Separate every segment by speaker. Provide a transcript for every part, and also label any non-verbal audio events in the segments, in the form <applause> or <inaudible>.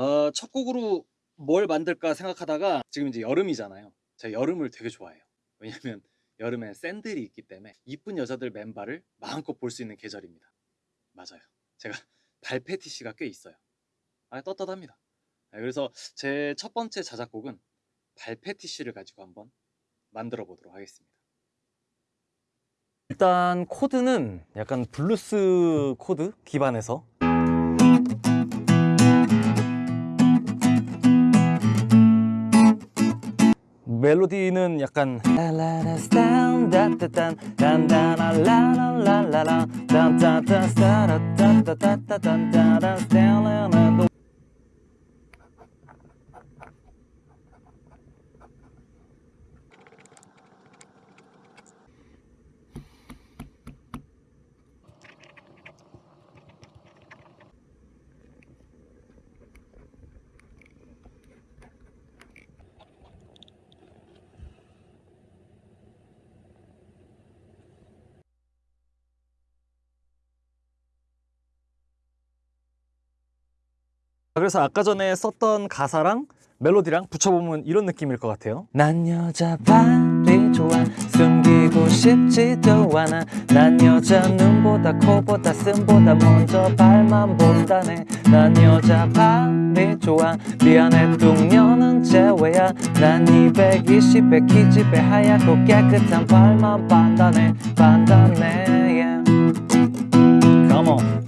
Speaker 1: 어, 첫 곡으로 뭘 만들까 생각하다가 지금 이제 여름이잖아요. 제가 여름을 되게 좋아해요. 왜냐면 여름에 샌들이 있기 때문에 이쁜 여자들 맨발을 마음껏 볼 수 있는 계절입니다. 맞아요. 제가 <laughs> 발 페티시가 꽤 있어요. 아, 떳떳합니다. 네, 그래서 제 첫 번째 자작곡은 발 페티시를 가지고 한번 만들어 보도록 하겠습니다. 일단 코드는 약간 블루스 코드 기반에서 멜로디는 약간 그래서 아까 전에 썼던 가사랑 멜로디랑 붙여보면 이런 느낌일 것 같아요. 난 여자 발이 좋아 숨기고 싶지도 않아. 난 여자 눈보다 코보다 쓴보다 먼저 발만 본다네. 난 여자 발이 좋아 미안해 뚱녀는 제외야. 난 220에 키집에 하얗고 깨끗한 발만 반다네 반다네 yeah. Come on.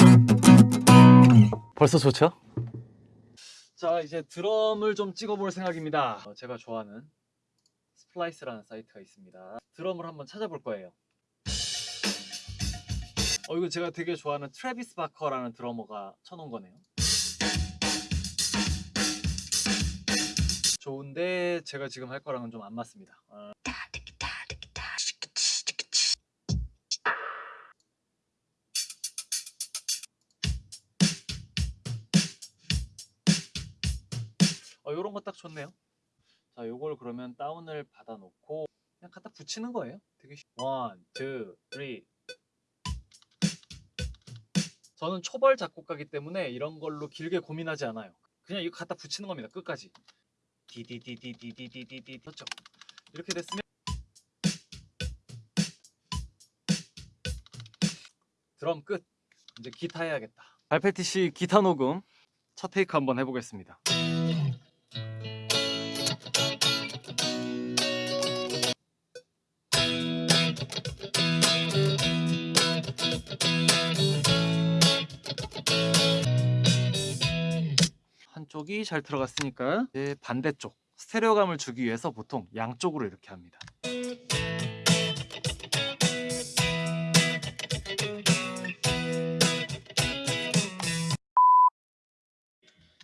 Speaker 1: 벌써 좋죠? 자 이제 드럼을 좀 찍어볼 생각입니다. 어, 제가 좋아하는 Splice라는 사이트가 있습니다. 드럼을 한번 찾아볼 거예요. 어 이거 제가 되게 좋아하는 트래비스 바커라는 드러머가 쳐놓은 거네요. 좋은데 제가 지금 할 거랑은 좀 안 맞습니다. 어... 어, 요런 거 딱 좋네요. 자 요걸 그러면 다운을 받아 놓고 그냥 갖다 붙이는 거예요? 되게 쉽... one, two, three 저는 초보 작곡가기 때문에 이런 걸로 길게 고민하지 않아요. 그냥 이거 갖다 붙이는 겁니다 끝까지. 디디디디디디디디디 그렇죠. 이렇게 됐으면 드럼 끝. 이제 기타 해야겠다. 발페티시 기타 녹음. 첫 테이크 한번 해보겠습니다 한쪽이 잘 들어갔으니까 이제 반대쪽 스테레오감을 주기 위해서 보통 양쪽으로 이렇게 합니다.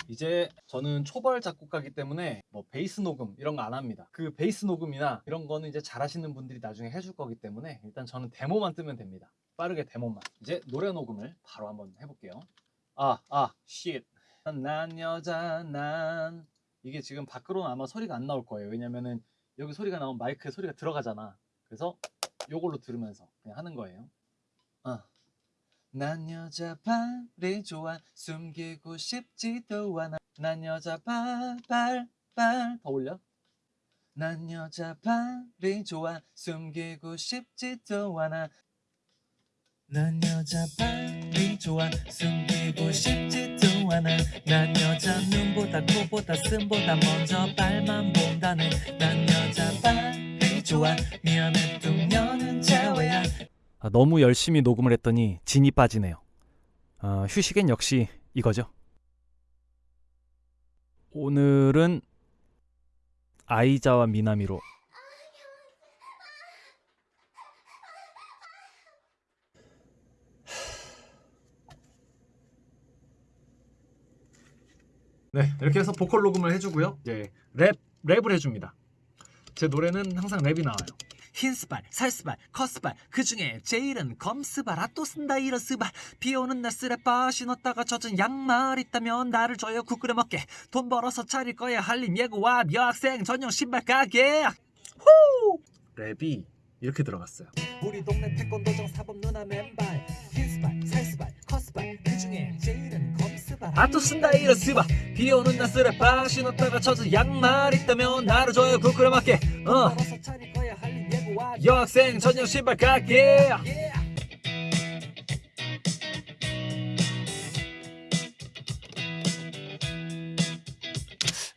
Speaker 1: 이제 저는 초벌 작곡가기 때문에 뭐 베이스 녹음 이런 거 안 합니다. 그 베이스 녹음이나 이런 거는 이제 잘 하시는 분들이 나중에 해줄 거기 때문에 일단 저는 데모만 뜨면 됩니다. 빠르게 데모만. 이제 노래 녹음을 바로 한번 해볼게요. 아, 아, 쉿. 난 여자, 난. 이게 지금 밖으로는 아마 소리가 안 나올 거예요. 왜냐면은 여기 소리가 나오면 마이크에 소리가 들어가잖아. 그래서 요걸로 들으면서 그냥 하는 거예요. 아. 난 여자 발이 좋아 숨기고 싶지도 않아 난 여자 발발발 더 올려 난 여자 발이 좋아 숨기고 싶지도 않아 난 여자 발이 좋아 숨기고 싶지도 않아. 난 여자 눈보다 코보다 쓴보다 먼저 발만 본다네. 난 여자 발이 좋아 미안해 뚱녀는 제외야. 아, 너무 열심히 녹음을 했더니 진이 빠지네요. 아, 휴식엔 역시 이거죠. 오늘은 아이자와 미나미로 네 이렇게 해서 보컬 녹음을 해주고요. 이제 랩, 랩을 해줍니다. 제 노래는 항상 랩이 나와요. 흰스발, 살스발, 커스발 그 중에 제일은 검스발 아또 쓴다 이런 스발. 비 오는 날 쓰레빠 신었다가 젖은 양말 있다면 나를 줘요 국 끓여 먹게. 돈 벌어서 차릴 거야 한림 예고와 여학생 전용 신발 가게. 후! 랩이 이렇게 들어갔어요. 우리 동네 태권도장 사범 누나 맨발 아또 쓴다 이러스바. 비 오는 날 쓰레빠 신었다가 쳐서 양말 있다면 나를 줘요 그꾸려 맞게. 어. 여학생 전용 신발 갈게.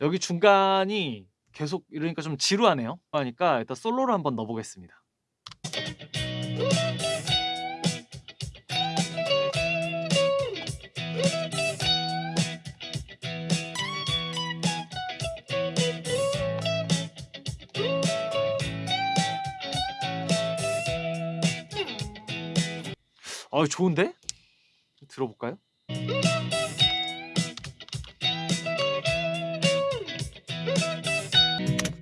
Speaker 1: 여기 중간이 계속 이러니까 좀 지루하네요. 하니까 일단 솔로를 한번 넣어보겠습니다 아 좋은데? 들어볼까요?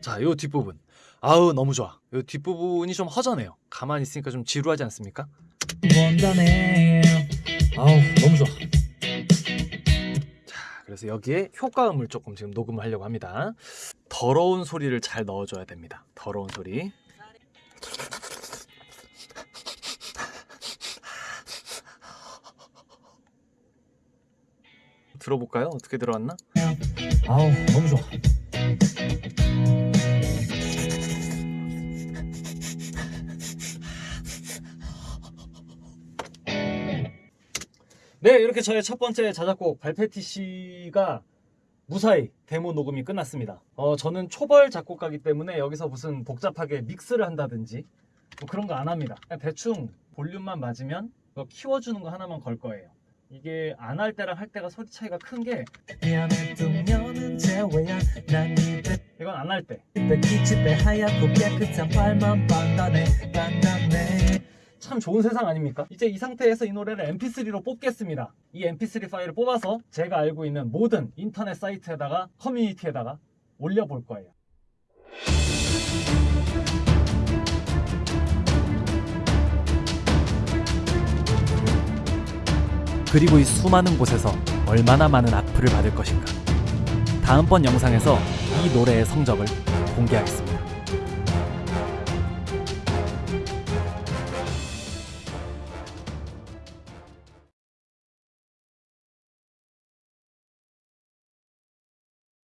Speaker 1: 자, 요 뒷부분. 아우 너무 좋아. 요 뒷부분이 좀 허전해요. 가만히 있으니까 좀 지루하지 않습니까?
Speaker 2: 원단해 아우 너무 좋아
Speaker 1: 자, 그래서 여기에 효과음을 조금 지금 녹음을 하려고 합니다. 더러운 소리를 잘 넣어줘야 됩니다. 더러운 소리. 들어볼까요? 어떻게 들어왔나?
Speaker 2: 아우 너무 좋아
Speaker 1: 네, 이렇게 저의 첫 번째 자작곡 발페티 씨가 무사히 데모 녹음이 끝났습니다. 어, 저는 초벌 작곡가기 때문에 여기서 무슨 복잡하게 믹스를 한다든지 뭐 그런 거 안 합니다. 대충 볼륨만 맞으면 키워주는 거 하나만 걸 거예요. 이게 안 할 때랑 할 때가 소리 차이가 큰 게 이건 안 할 때. 참 좋은 세상 아닙니까? 이제 이 상태에서 이 노래를 mp3로 뽑겠습니다. 이 mp3 파일을 뽑아서 제가 알고 있는 모든 인터넷 사이트에다가 커뮤니티에다가 올려볼 거예요.
Speaker 3: 그리고 이 수많은 곳에서 얼마나 많은 악플을 받을 것인가. 다음번 영상에서 이 노래의 성적을 공개하겠습니다.